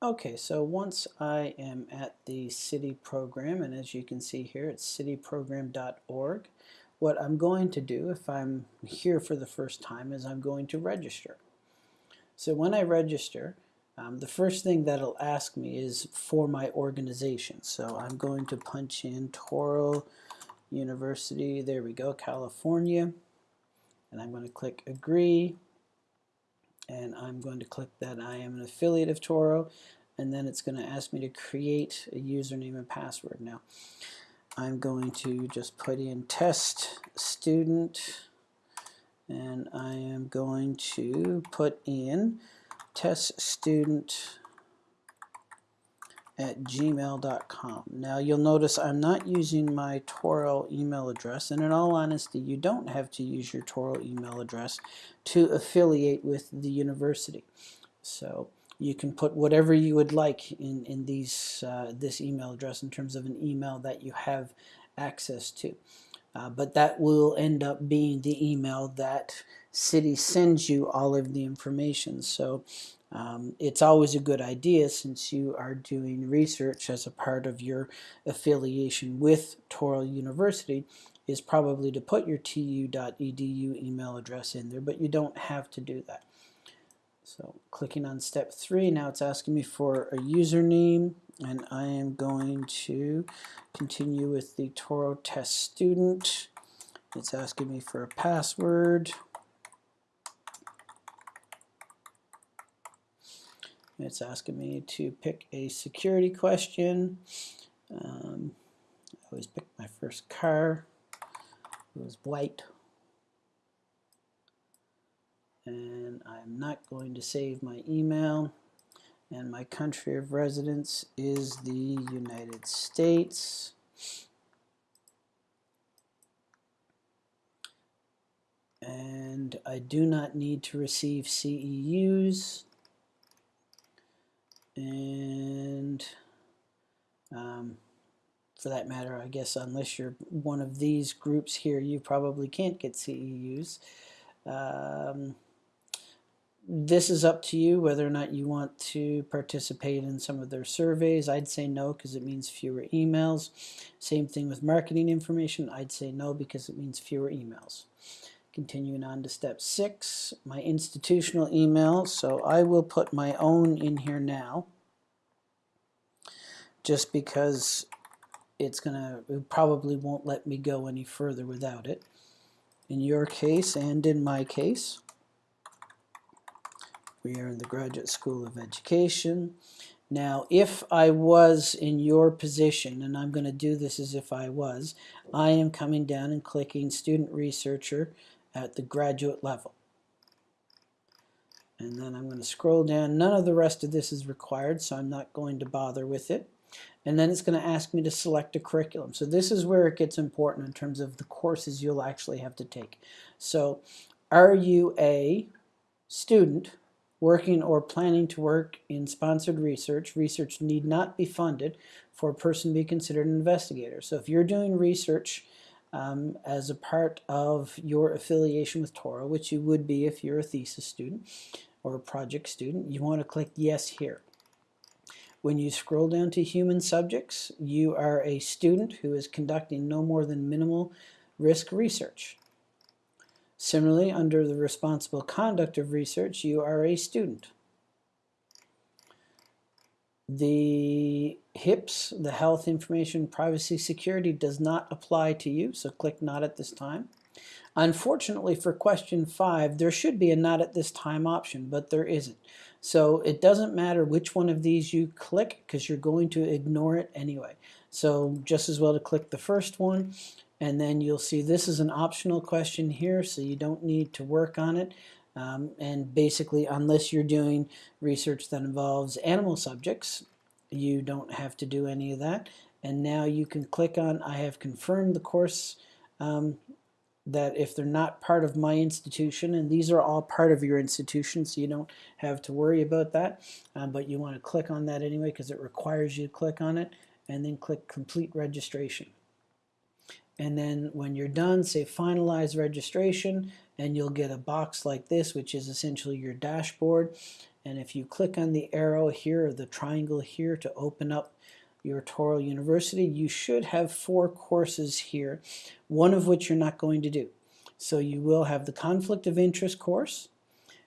Okay, so once I am at the CITI Program, and as you can see here, it's citiprogram.org, what I'm going to do if I'm here for the first time is I'm going to register. So when I register, um, the first thing that it'll ask me is for my organization. So I'm going to punch in Touro University, there we go, California, and I'm going to click agree and I'm going to click that I am an affiliate of Touro and then it's going to ask me to create a username and password. Now I'm going to just put in test student and I am going to put in test student at gmail.com. Now you'll notice I'm not using my Touro email address and in all honesty you don't have to use your Touro email address to affiliate with the university. So you can put whatever you would like in, in these uh, this email address in terms of an email that you have access to. Uh, but that will end up being the email that CITI sends you all of the information. So um, it's always a good idea since you are doing research as a part of your affiliation with Touro University is probably to put your tu.edu email address in there, but you don't have to do that. So clicking on step three, now it's asking me for a username and I am going to continue with the Touro test student. It's asking me for a password. It's asking me to pick a security question. Um, I always pick my first car. It was white. And I'm not going to save my email. And my country of residence is the United States. And I do not need to receive CEUs and um, for that matter, I guess unless you're one of these groups here, you probably can't get CEUs. Um, this is up to you whether or not you want to participate in some of their surveys. I'd say no because it means fewer emails. Same thing with marketing information. I'd say no because it means fewer emails. Continuing on to step six, my institutional email. So I will put my own in here now just because it's gonna it probably won't let me go any further without it. In your case and in my case, we are in the Graduate School of Education. Now, if I was in your position, and I'm going to do this as if I was, I am coming down and clicking Student Researcher at the graduate level. And then I'm going to scroll down. None of the rest of this is required, so I'm not going to bother with it. And then it's going to ask me to select a curriculum. So this is where it gets important in terms of the courses you'll actually have to take. So are you a student working or planning to work in sponsored research? Research need not be funded for a person to be considered an investigator. So if you're doing research um, as a part of your affiliation with Touro, which you would be if you're a thesis student or a project student, you want to click yes here. When you scroll down to human subjects, you are a student who is conducting no more than minimal risk research. Similarly, under the responsible conduct of research, you are a student. The HIPS, the Health Information Privacy Security, does not apply to you, so click not at this time. Unfortunately for question five, there should be a not at this time option, but there isn't. So it doesn't matter which one of these you click because you're going to ignore it anyway. So just as well to click the first one and then you'll see this is an optional question here so you don't need to work on it. Um, and basically, unless you're doing research that involves animal subjects, you don't have to do any of that. And now you can click on I have confirmed the course um, that if they're not part of my institution, and these are all part of your institution, so you don't have to worry about that, uh, but you want to click on that anyway because it requires you to click on it, and then click complete registration. And then when you're done, say finalize registration, and you'll get a box like this, which is essentially your dashboard. And if you click on the arrow here or the triangle here to open up your Touro University, you should have four courses here, one of which you're not going to do. So you will have the conflict of interest course,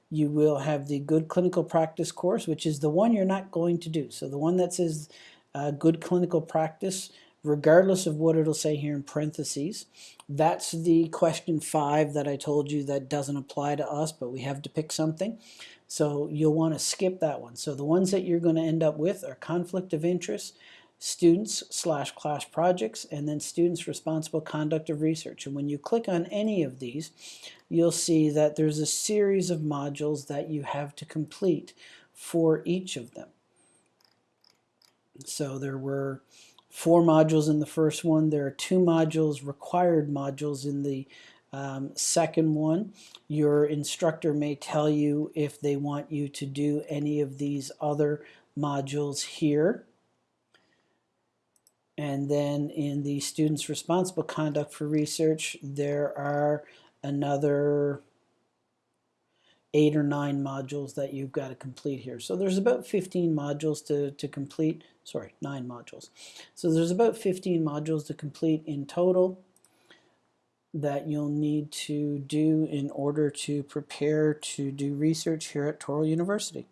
you will have the good clinical practice course, which is the one you're not going to do. So the one that says uh, good clinical practice, regardless of what it'll say here in parentheses, that's the question five that I told you that doesn't apply to us, but we have to pick something. So you'll want to skip that one. So the ones that you're going to end up with are conflict of interest, students slash class projects, and then students responsible conduct of research. And when you click on any of these, you'll see that there's a series of modules that you have to complete for each of them. So there were four modules in the first one. There are two modules, required modules in the um, second one. Your instructor may tell you if they want you to do any of these other modules here. And then in the students responsible conduct for research, there are another eight or nine modules that you've got to complete here. So there's about 15 modules to, to complete, sorry, nine modules. So there's about 15 modules to complete in total that you'll need to do in order to prepare to do research here at Touro University.